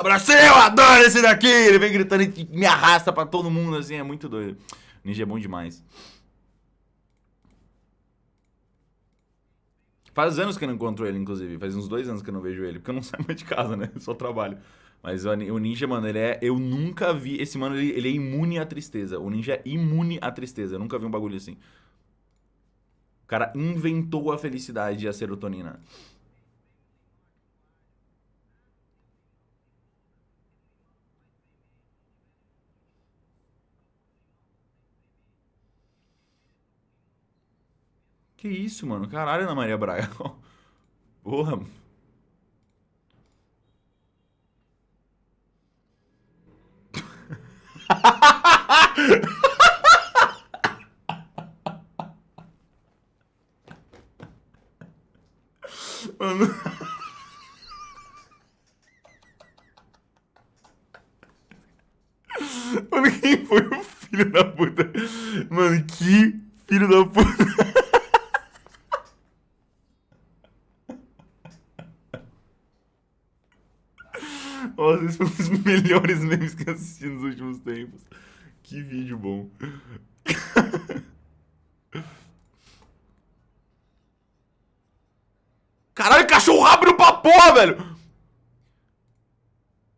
Abracei, eu adoro esse daqui! Ele vem gritando e me arrasta pra todo mundo, assim, é muito doido. Ninja é bom demais. Faz anos que eu não encontro ele, inclusive. Faz uns dois anos que eu não vejo ele. Porque eu não saio mais de casa, né? Só trabalho. Mas o Ninja, mano, ele é... Eu nunca vi... Esse mano, ele, ele é imune à tristeza. O Ninja é imune à tristeza. Eu nunca vi um bagulho assim. O cara inventou a felicidade e a serotonina. Que isso, mano? Caralho, Ana Maria Braga. Porra. Mano. Mano, quem foi o filho da puta? Mano, que filho da puta. Nossa, esse foi um dos melhores memes que eu assisti nos últimos tempos. Que vídeo bom. Caralho, cachorro abre pra porra, velho!